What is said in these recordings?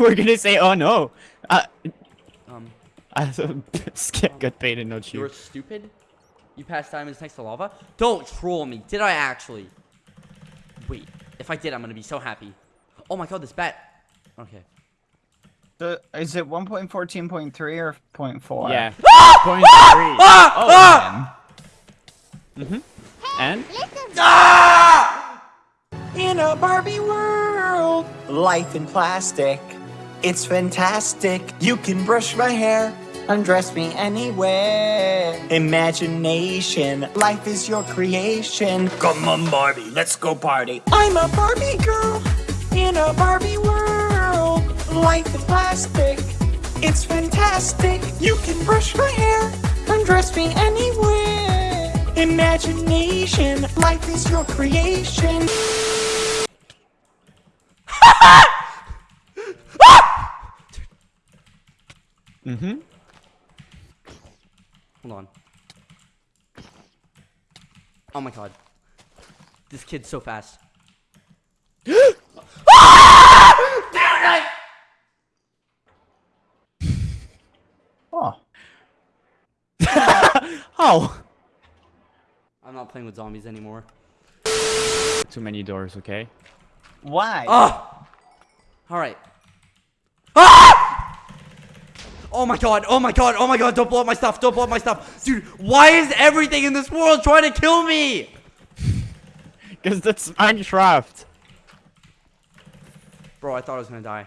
you were gonna say, oh no. Uh, Um, I Skip got baited, not you were You're stupid? You passed diamonds next to lava? Don't troll me. Did I actually? Wait, if I did, I'm gonna be so happy. Oh my god, this bat. Okay. The, is it 1.14.3 or 0.4? Yeah. Ah! Point three. Ah! Oh, man. And? Ah! In a Barbie world, life in plastic. It's fantastic. You can brush my hair, undress me anywhere. Imagination, life is your creation. Come on, Barbie, let's go party. I'm a Barbie girl in a Barbie world. Life is plastic. It's fantastic. You can brush my hair, undress me anywhere. Imagination, life is your creation. Mm-hmm. Hold on. Oh my god. This kid's so fast. Oh. Oh! I'm not playing with zombies anymore. Too many doors, okay? Why? Ah! Alright. Ah! Oh my god, oh my god, oh my god, don't blow up my stuff, don't blow up my stuff. Dude, why is everything in this world trying to kill me? Because that's Minecraft. Bro, I thought I was gonna die.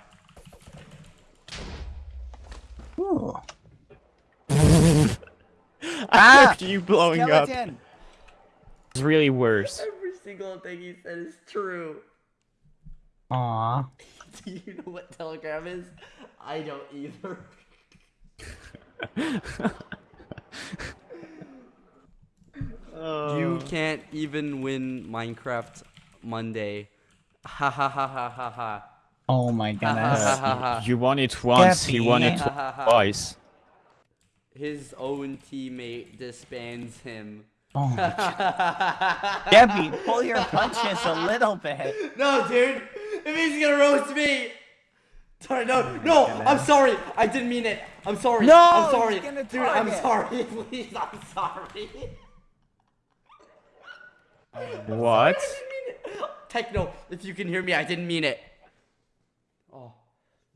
Ooh. I Ah! heard you blowing up. Skeleton. It's really worse. Every single thing he said is true. Aw. Do you know what Telegram is? I don't either. You oh. can't even win Minecraft Monday. Ha ha ha ha ha ha. Oh my Ha goodness. You won it once, he won it Gappy. Twice. His own teammate disbands him. Oh my god. Debbie, pull your punches a little bit. No, dude. If he's gonna roast me. Sorry, no, no. I'm sorry. I didn't mean it. I'm sorry. No, I'm sorry, he's gonna dude. I'm target. sorry. Please, I'm sorry. What? I didn't mean it. Techno, if you can hear me, I didn't mean it. Oh,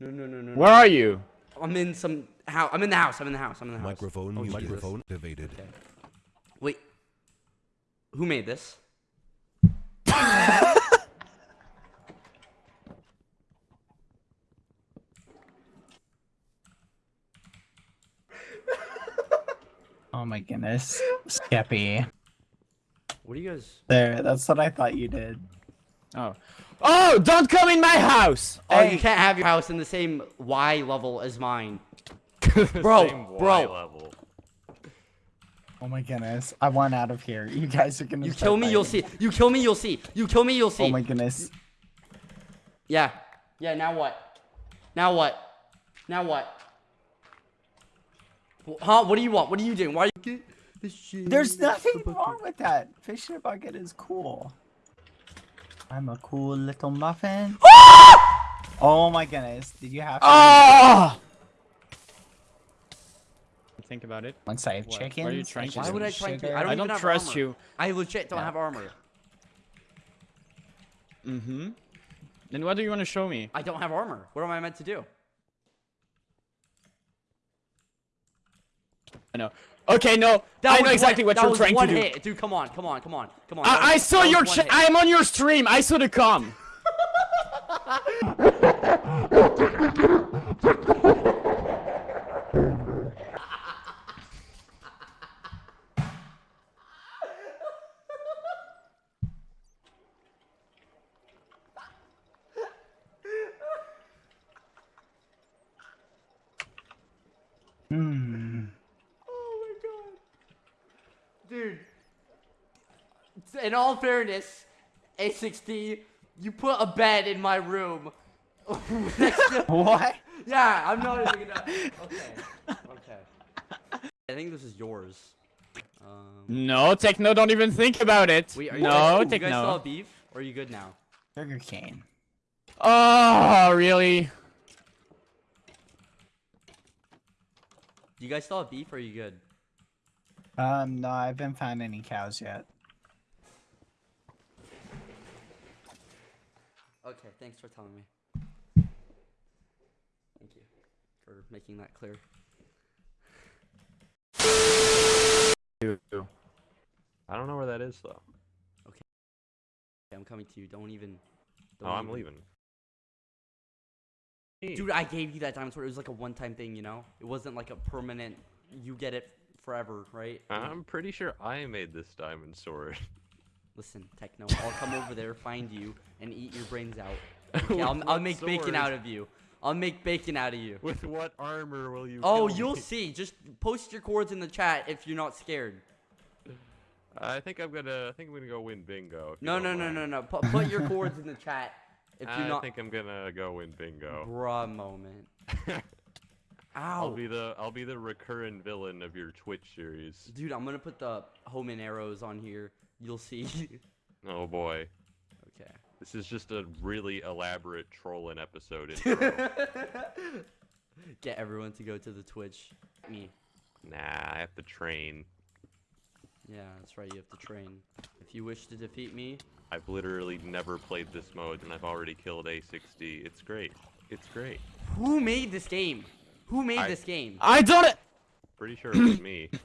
no, no, no, no. Where are you? I'm in some house. I'm in the house. I'm in the house. I'm in the house. Microphone Oh, Microphone activated. Okay. Wait. Who made this? my goodness. Skeppy. What do you guys? There, that's what I thought you did. Oh. Oh, don't come in my house! Oh, you can't have your house in the same Y level as mine. Bro, bro. Level. Oh my goodness. I want out of here. You guys are gonna You kill me, you'll see. You kill me, you'll see. You kill me, you'll see. Oh my goodness. Yeah. Yeah, now what? Now what? Now what? Huh? What do you want? What are you doing? Why are you this shit? There's nothing wrong with that. Fish in a bucket is cool. I'm a cool little muffin. oh my goodness. Did you have to Ah! Think about it. once I have What? chickens? What are you trying to Why would I try sugar? to? I don't, I don't have trust armor. you. I legit don't Yeah. have armor. Mm-hmm. Then what do you want to show me? I don't have armor. What am I meant to do? I know. Okay, no. That I know exactly one, what you're trying to do. hit. Dude, come on, come on, come on, come on. I, I saw your hit. I'm on your stream. I saw the com. in all fairness, A60, you put a bed in my room. what? Yeah, I'm not even gonna. Okay. Okay. I think this is yours. Um... No, Techno, don't even think about it. Wait, you no, guys, Techno. You guys saw beef? Or are you good now? Burger cane. Oh, really? Do You guys still have beef or are you good? Um, no, I haven't found any cows yet. Okay, thanks for telling me. Thank you for making that clear. I don't know where that is though. Okay, I'm coming to you. Don't even. Oh, don't I'm even- leaving. Dude, I gave you that diamond sword. It was like a one-time thing, you know. It wasn't like a permanent. You get it forever, right? I'm pretty sure I made this diamond sword. Listen, Techno, I'll come over there, find you, and eat your brains out. Okay, I'll, I'll make bacon out of you. I'll make bacon out of you. With what armor will you? Oh, you'll me? see. Just post your coords in the chat if you're not scared. I think I'm gonna. I think I'm gonna go win bingo. No, no, no, no, no. Put, put your coords in the chat if you're I not. think I'm gonna go win bingo. Bruh moment. I'll be the I'll be the recurrent villain of your Twitch series. Dude, I'm gonna put the home and arrows on here. You'll see. Oh boy, okay. this is just a really elaborate trolling episode. intro. Get everyone to go to the Twitch. Me. nah, I have to train. Yeah, that's right. You have to train. If you wish to defeat me, I've literally never played this mode, and I've already killed A60. It's great. It's great. who made this game? Who made I- this game? I don't. Pretty sure it was me.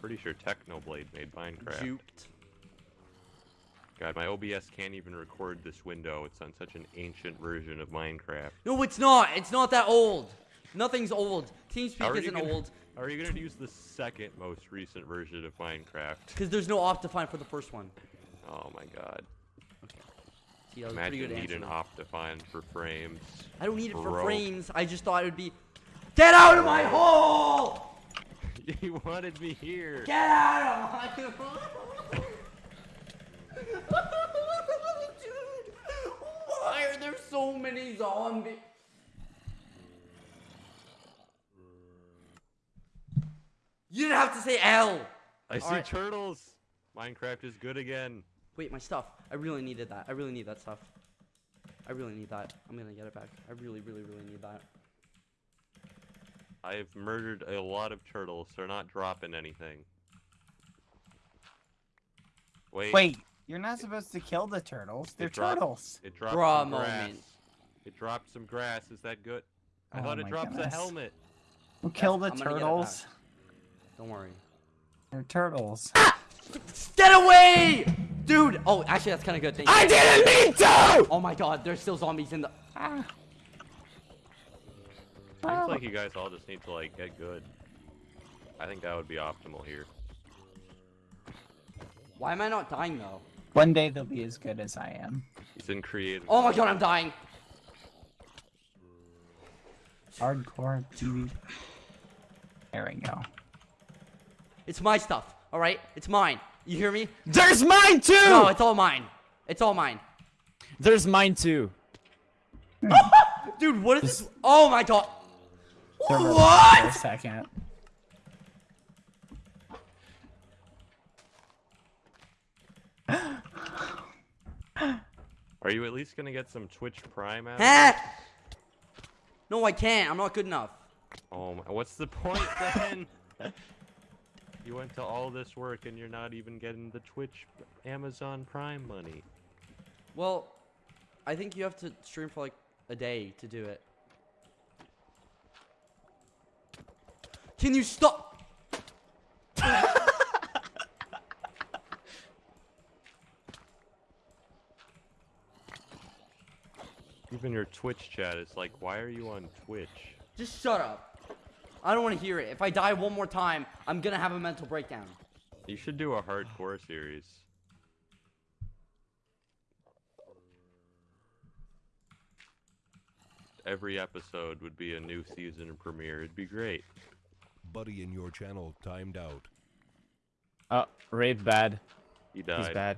Pretty sure Technoblade made Minecraft. Juked. God, my OBS can't even record this window. It's on such an ancient version of Minecraft. No, it's not. It's not that old. Nothing's old. TeamSpeak isn't gonna- old How are you gonna use the second most recent version of Minecraft? because there's no Optifine for the first one. Oh my god. Okay. See, Imagine need an Optifine for frames. I don't need it for frames. I just thought it would be. Get out of my hole! you wanted me here. Get out of my hole! Dude, why are there so many zombies? You didn't have to say L. I see Alright. turtles. Minecraft is good again. Wait, my stuff. I really needed that. I really need that stuff. I really need that. I'm gonna get it back. I really, really, really need that. I've murdered a lot of turtles. They're not dropping anything. Wait. Wait, you're not supposed to kill the turtles. They're It dropped- turtles. It dropped Bruh some grass. moment. It dropped some grass. Is that good? I Oh thought it my drops a goodness. helmet. Who kill the I'm gonna get it turtles? Don't worry. They're turtles. Ah! Get away! Dude! Oh, actually, that's kind of good. Thank you. I didn't mean to. Oh my god, there's still zombies in the. Ah. Seems like you guys all just need to like get good. I think that would be optimal here. Why am I not dying though? One day they'll be as good as I am. It's in creative. Oh my god, I'm dying. Hardcore TV. There we go. It's my stuff, alright? It's mine. You hear me? There's mine too. No, it's all mine. It's all mine. There's mine too. Dude, what is this? Oh my god. They're For a What? second. Are you at least gonna get some Twitch Prime out? of Huh? No, I can't. I'm not good enough. Oh my, what's the point then? you went to all this work and you're not even getting the Twitch Amazon Prime money. Well, I think you have to stream for like a day to do it. Can you stop? Even your Twitch chat is like, why are you on Twitch? Just shut up. I don't want to hear it. If I die one more time, I'm gonna have a mental breakdown. You should do a hardcore series. Every episode would be a new season premiere. It'd be great. Buddy in your channel timed out. Uh, oh, Raid bad. He died. He's bad.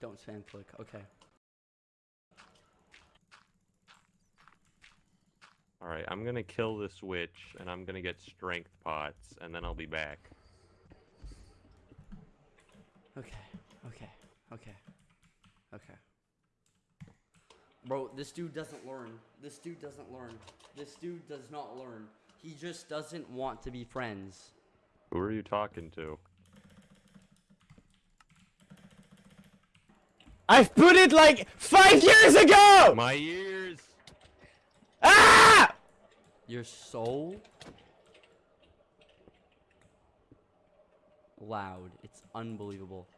Don't spam click. Okay. Alright, I'm gonna kill this witch, and I'm gonna get strength pots, and then I'll be back. Okay. Okay. Okay. Okay. Bro, this dude doesn't learn. This dude doesn't learn. This dude does not learn. He just doesn't want to be friends. Who are you talking to? I've put it like five years ago! My ears! Ah! You're so loud. It's unbelievable.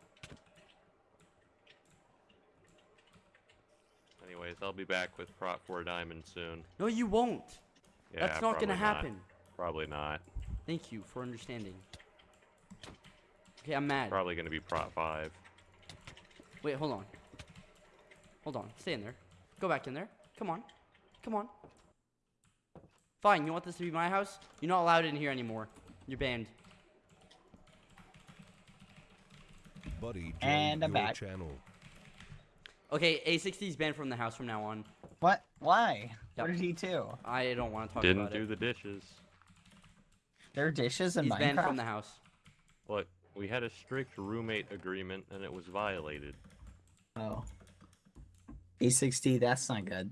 Anyways, I'll be back with Prot 4 Diamond soon. No, you won't. Yeah, That's not gonna probably happen. Probably not. Thank you for understanding. Okay, I'm mad. Probably gonna be prot 5. Wait, hold on. Hold on. Stay in there. Go back in there. Come on. Come on. Fine, you want this to be my house? You're not allowed in here anymore. You're banned. Buddy And I'm your back. channel. Okay, A60 is banned from the house from now on. What? Why? Yep. What did he do? I don't want to talk about that. Didn't about do it. the dishes. There are dishes in He's Minecraft. banned from the house. Look, we had a strict roommate agreement and it was violated. Oh. A60, that's not good.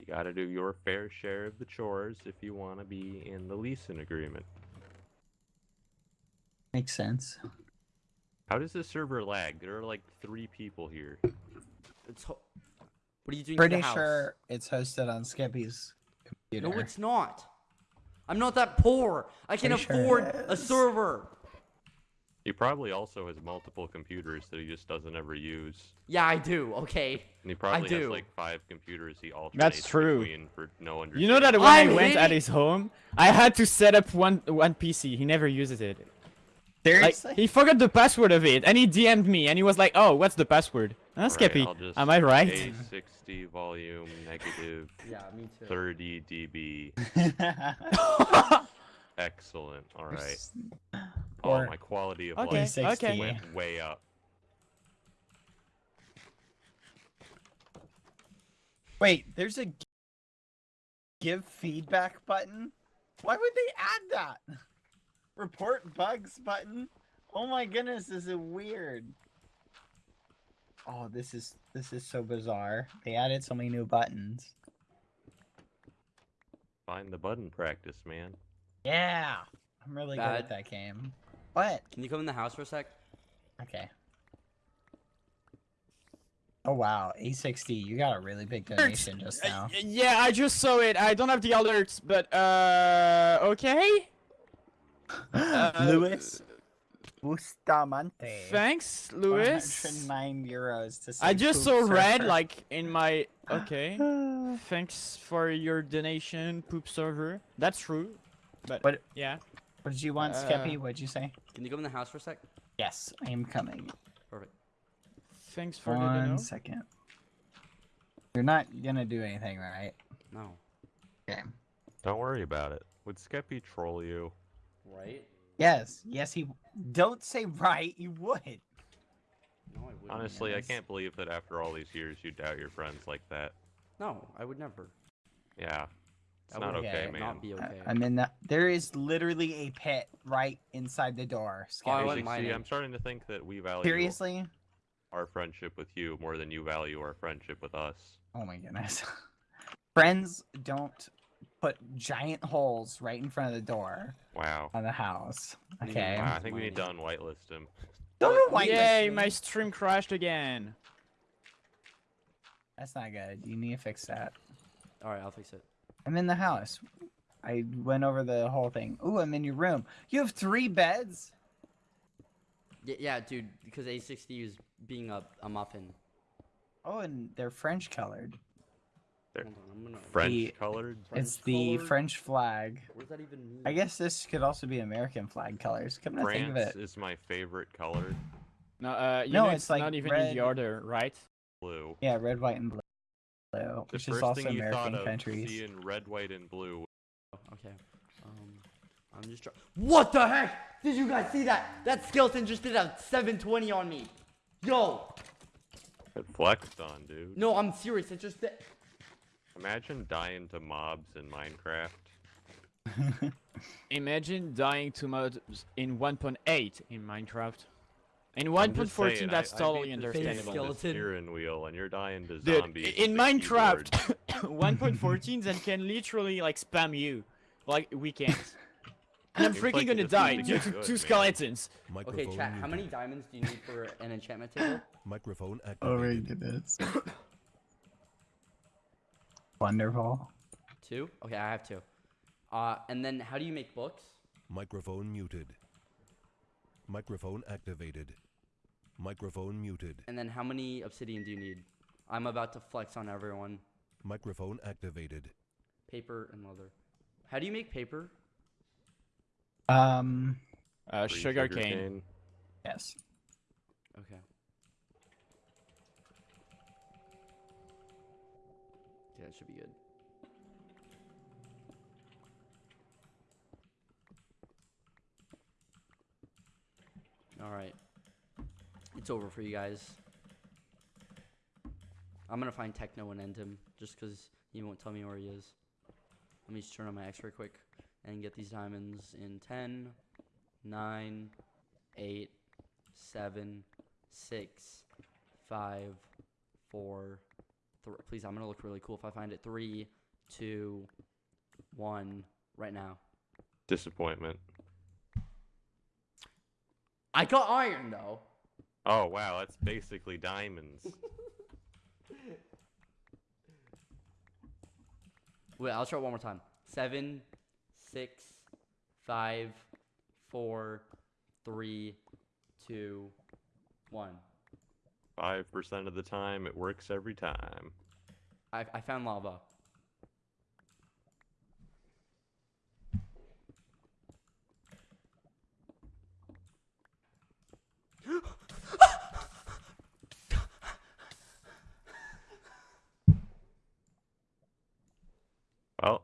You gotta do your fair share of the chores if you wanna be in the leasing agreement. Makes sense. How does the server lag? There are like three people here. It's ho- what are you doing to Pretty the house? sure it's hosted on Skeppy's computer. No, it's not. I'm not that poor. I can Pretty afford it a server. He probably also has multiple computers that he just doesn't ever use. Yeah, I do. Okay. And he probably has do. like five computers he alternates true. between for no understanding. You know that when I I'm went at his home, I had to set up one one PC. He never uses it. Like he forgot the password of it, and he DM'd me, and he was like, "Oh, what's the password?" Huh, Alright, Skeppy, I'll just am I right? A60 volume negative Yeah, me too. 30 dB. Excellent. All right. Oh, my quality of Okay, life 60. okay. went way up. Wait, there's a give feedback button? Why would they add that? Report bugs button? Oh my goodness, this is weird. Oh, this is this is so bizarre. They added so many new buttons. Find the button practice, man. Yeah. I'm really good at that game. What? Can you come in the house for a sec? Okay. Oh wow, A60, you got a really big donation just now. yeah, I just saw it. I don't have the alerts, but uh, okay. Uh, Luis Bustamante. Thanks, Luis. 109 euros to I just poop saw red like in my. Okay. Thanks for your donation, poop server. That's true. But What- yeah. What did you want, Uh, Skeppy? What'd you say? Can you come in the house for a sec? Yes, I am coming. Perfect. Thanks for the One dono. second. You're not gonna do anything, right? No. Okay. Don't worry about it. Would Skeppy troll you? Right? Yes, yes, he. Don't say right. You would. No, I wouldn't. Honestly, I can't believe that after all these years you doubt your friends like that. No, I would never. Yeah. It's I not would okay, Okay, man. Not be I- okay. I'm in the. There is literally a pit right inside the door. Oh, I Skeppy. See, it. I'm starting to think that we value Seriously? our friendship with you more than you value our friendship with us. Oh my goodness. Friends don't put giant holes right in front of the door Wow. on the house. Okay. Wow, I think we need to unwhitelist him. Don't know why. Yay, my stream crashed again. That's not good. You need to fix that. All right, I'll fix it. I'm in the house. I went over the whole thing. Ooh, I'm in your room. You have three beds? Yeah, yeah, dude. Because A60 is being a, a muffin. Oh, and they're French colored. They're Hold on, I'm gonna. French The- colored. it's French the colored? French flag. What does that even mean? I guess this could also be American flag colors. Come to think of France it. is my favorite color. No, uh, you No, know it's it's like not even red- in the order, right? Blue. Yeah, red, white, and blue. The Which first is also thing you American thought of countries. seeing red, white, and blue. Okay. Um, I'm just trying. What the heck? Did you guys see that? That skeleton just did a 720 on me. Yo. It flexed on, dude. No, I'm serious. It just did. Imagine dying to mobs in Minecraft. Imagine dying to mobs in 1.8 in Minecraft. In 1.14, that's I, totally I beat understandable. thing on the Skeleton. steering wheel, and you're dying to Dude, zombies. in Minecraft, 1.14 then can literally like spam you, like we can't. And I'm Seems freaking like gonna die to due to two skeletons. Microphone Okay, chat. How many diamonds do you need for an enchantment table? Microphone Oh my activated. goodness. Wonderful. Two. Okay, I have two. Uh, and then how do you make books? Microphone muted. Microphone activated. Microphone muted. And then how many obsidian do you need? I'm about to flex on everyone. Microphone activated. Paper and leather. How do you make paper? Um. Uh, Free sugar cane. sugarcane. Yes. Okay. It should be good. All right. It's over for you guys. I'm gonna find Techno and end him just because he won't tell me where he is. Let me just turn on my X-ray quick and get these diamonds in 10, 9, 8, 7, 6, 5, 4, 3. Please, I'm gonna look really cool if I find it. Three, two, one, right now. Disappointment. I got iron though. Oh wow, that's basically diamonds. Wait, I'll try it one more time. Seven, six, five, four, three, two, one. Five percent of the time, it works every time. I, I found lava. Well,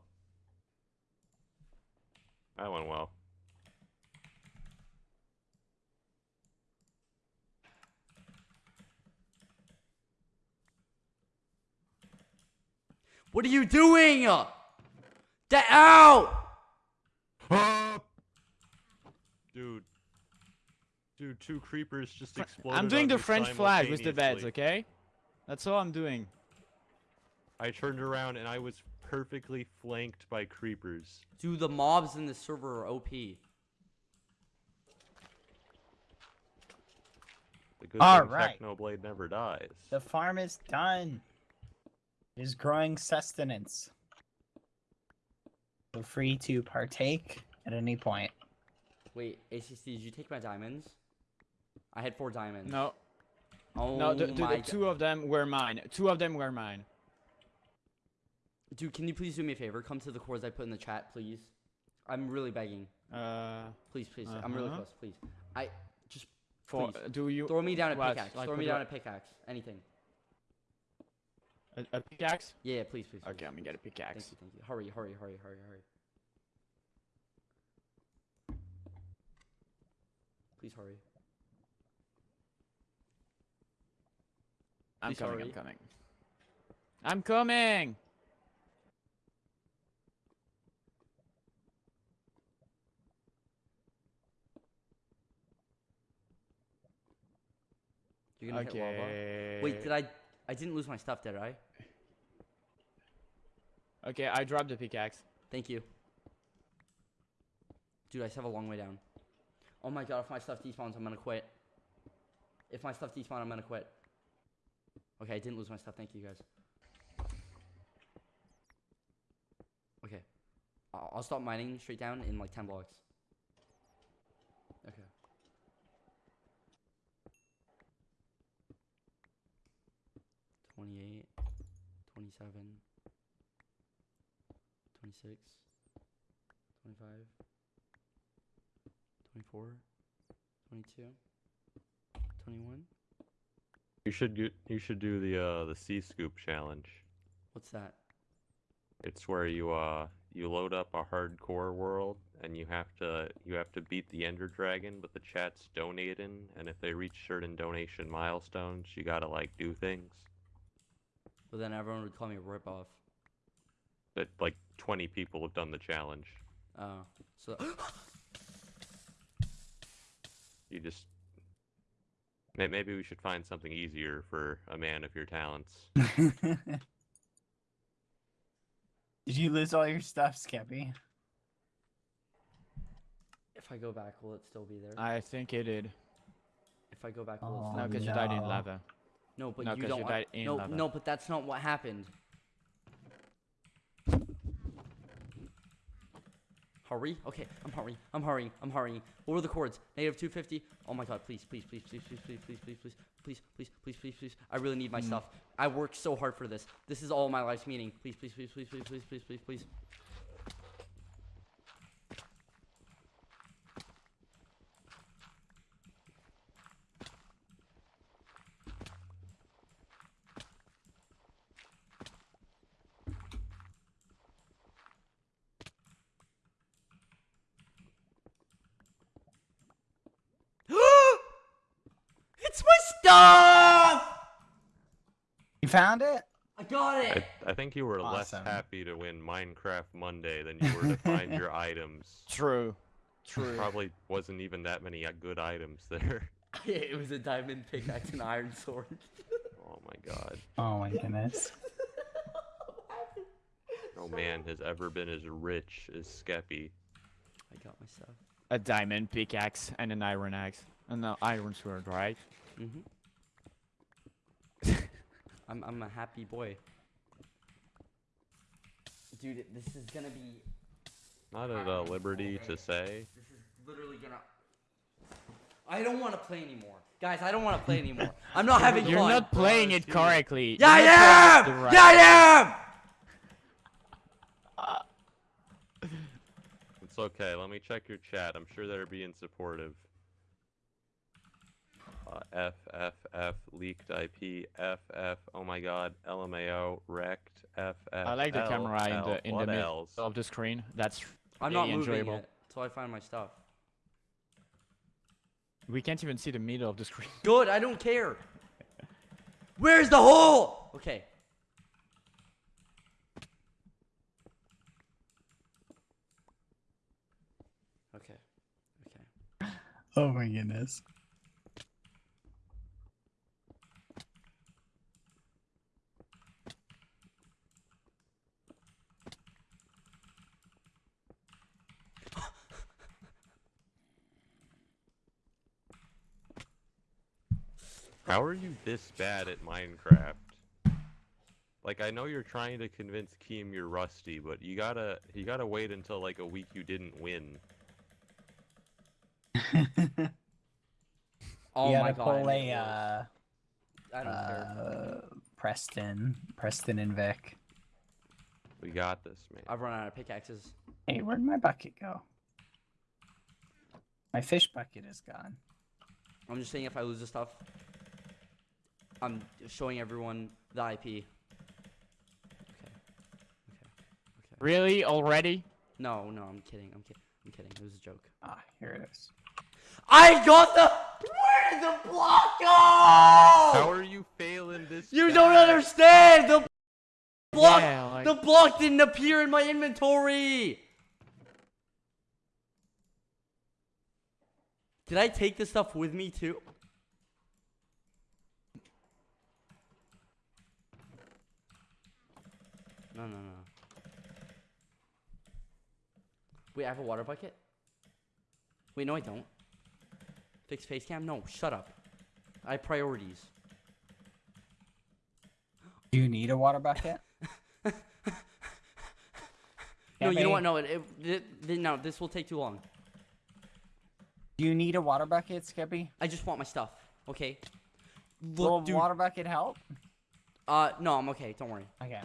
that went well. What are you doing? Get out! Uh. Dude. Dude, two creepers just exploded. I'm doing the French flag with the beds, okay? That's all I'm doing. I turned around and I was perfectly flanked by creepers. Dude, the mobs in the server are OP. The good All thing right. Technoblade never dies. The farm is done. It is growing sustenance. Feel free to partake at any point. Wait, ACC, did you take my diamonds? I had four diamonds. No, Oh no, the, the, my the two of them were mine. Two of them were mine. Dude, can you please do me a favor? Come to the cores I put in the chat, please. I'm really begging. Uh, Please, please. I'm really Uh-huh. close, please. I just for Please. do you throw me down a what? pickaxe. Like throw me down a pickaxe. Anything. A, a pickaxe? Yeah, yeah, please, please. Okay, please. I'm gonna get a pickaxe. Thank you, thank you. Hurry, hurry, hurry, hurry, hurry. Please hurry. I'm Please coming. hurry. I'm coming. I'm coming. You're gonna hit lava. Wait, did I? I didn't lose my stuff, did I? Okay, I dropped the pickaxe. Thank you. Dude, I still have a long way down. Oh my god, if my stuff despawns, I'm gonna quit. If my stuff despawns, I'm gonna quit. Okay, I didn't lose my stuff. Thank you, guys. Okay. I'll, I'll stop mining straight down in like 10 blocks. 28, 27, 26, 25, 24, 22, 21. You should do, you should do the uh, the C scoop challenge. What's that? It's where you uh you load up a hardcore world and you have to you have to beat the ender dragon but the chat's donating and if they reach certain donation milestones you gotta like do things but then everyone would call me a ripoff. But like 20 people have done the challenge. Oh, so You just Maybe we should find something easier for a man of your talents. Did you lose all your stuff, Skeppy? If I go back, will it still be there? I think it did. if I go back, will it Oh, still No, because there? you died in lava. No, but no, you don't. you want- died in no, lava. no, but that's not what happened. Hurry. Okay, I'm hurrying. I'm hurrying. I'm hurrying. What were the coords? Negative 250. Oh my god, please, please, please, please, please, please, please, please, please, please, please, please, please, please. I really need my Mm. stuff. I worked so hard for this. This is all my life's meaning. Please, please, please, please, please, please, please, please, please. it's my stuff! You found it? I got it! I, I think you were less happy to win Minecraft Monday than you were to find your items. True. True. Probably wasn't even that many uh, good items there. it was a diamond pickaxe and iron sword. Oh my god. Oh my goodness. No man has ever been as rich as Skeppy. I got my stuff. A diamond pickaxe and an iron axe. And an iron sword, right? Mm-hmm. I'm I'm a happy boy. Dude, this is gonna be. Not at a liberty to say. This is literally gonna. I don't want to play anymore, guys. I don't want to play anymore. I'm not having fun. You're not playing it correctly. yeah, I You're not am. playing it the Yeah, I am. It's okay. Let me check your chat. I'm sure they're being supportive. Uh, F F F leaked IP F F oh my god LMAO wrecked F F I like the L, camera in the in the middle else? of the screen. That's I'm really not moving enjoyable. yet until I find my stuff. We can't even see the middle of the screen. Good. I don't care. Where's the hole? Okay. Okay. Okay. Oh my goodness. How are you this bad at Minecraft? Like I know you're trying to convince Keem you're rusty, but you gotta you gotta wait until like a week you didn't win. Oh you my gotta god. I pull a uh, I don't care. uh, Preston, Preston and Vic. We got this, man. I've run out of pickaxes. Hey, where'd my bucket go? My fish bucket is gone. I'm just saying if I lose the stuff, I'm showing everyone the IP. Okay. Okay. Okay. Really? Already? No, no, I'm kidding. I'm kidding. I'm kidding. It was a joke. Ah, here it is. I got the. Where did the block go? How are you failing this? You don't understand. The block. Yeah, like- The block didn't appear in my inventory. Did I take the stuff with me too? No, no, no. Wait, I have a water bucket? Wait, no, I don't. Fix face cam? No, shut up. I have priorities. Do you need a water bucket? No, you know what? No, it, it, it, no, this will take too long. Do you need a water bucket, Skeppy? I just want my stuff. Okay. Will Look, a dude. water bucket help? Uh, no, I'm okay. Don't worry. Okay.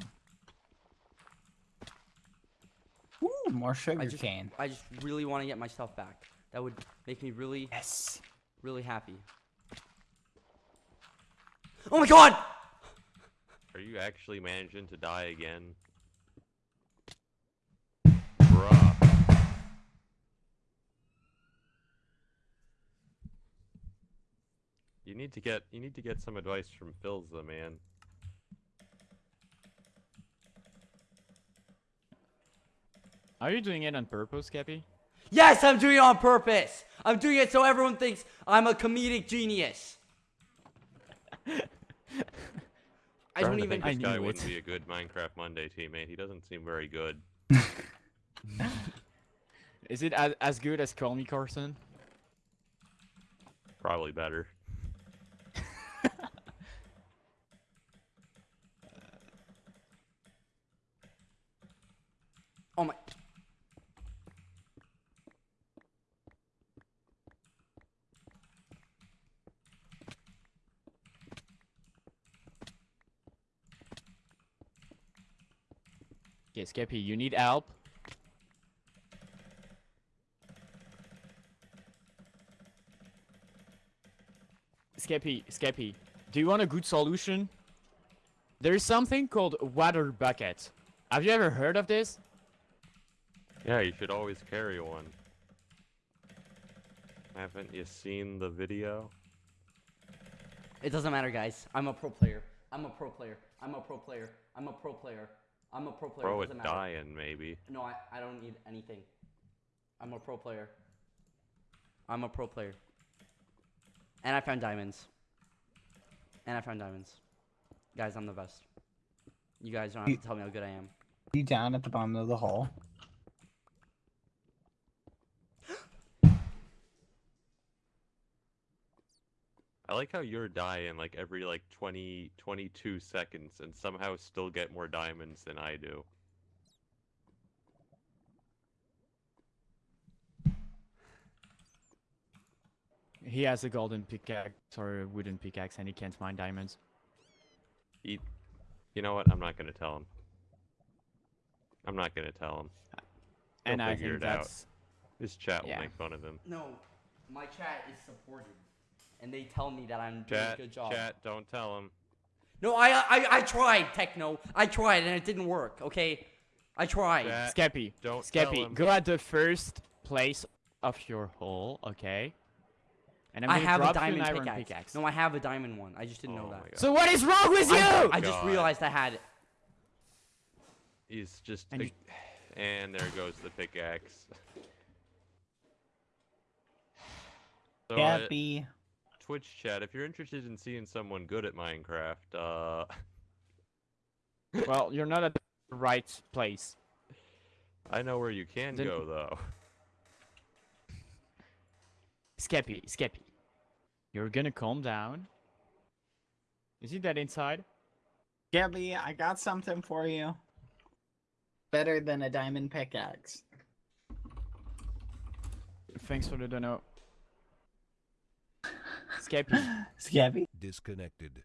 Ooh, more sugar I just, cane. I just really want to get my stuff back. That would make me really, Yes. really happy. Oh my god! Are you actually managing to die again? Bruh. You need to get you need to get some advice from Philza, man. Are you doing it on purpose, Cappy? Yes, I'm doing it on purpose. I'm doing it so everyone thinks I'm a comedic genius. I don't even. I guy wouldn't be a good Minecraft Monday teammate. He doesn't seem very good. Is it as, as good as Call Me Carson? Probably better. Okay, Skeppy, you need help. Skeppy, Skeppy, do you want a good solution? There is something called water bucket. Have you ever heard of this? Yeah, you should always carry one. Haven't you seen the video? It doesn't matter, guys. I'm a pro player. I'm a pro player. I'm a pro player. I'm a pro player. I'm a pro player. Throw it it dying, maybe. No, I, I don't need anything. I'm a pro player. I'm a pro player. And I found diamonds. And I found diamonds. Guys, I'm the best. You guys don't have to tell me how good I am. You down at the bottom of the hole? I like how you're dying like every like 20, 22 seconds and somehow still get more diamonds than I do. He has a golden pickaxe or a wooden pickaxe and he can't mine diamonds. He, you know what? I'm not gonna tell him. I'm not gonna tell him. He'll and I figure think it out. that's His chat Yeah. will make fun of him. No, my chat is supported. And they tell me that I'm doing Chat, a good job. chat, don't tell him. No, I, I I tried, Techno. I tried and it didn't work, okay? I tried. Chat, Skeppy. don't tell Skeppy, him. go at the first place of your hole, okay? And I'm I have a drop you diamond an iron pickaxe. pickaxe. No, I have a diamond one. I just didn't Oh know my that. God. So what is wrong with you? I, I just realized I had it. He's just. And a- and there goes the pickaxe. so, Gappy. Twitch chat, if you're interested in seeing someone good at Minecraft, uh, well, you're not at the right place. I know where you can Then- go though. Skeppy, Skeppy. You're gonna calm down. Is he that inside? Gabby, I got something for you. Better than a diamond pickaxe. Thanks for the dono. Skeppy. Scabby. Disconnected.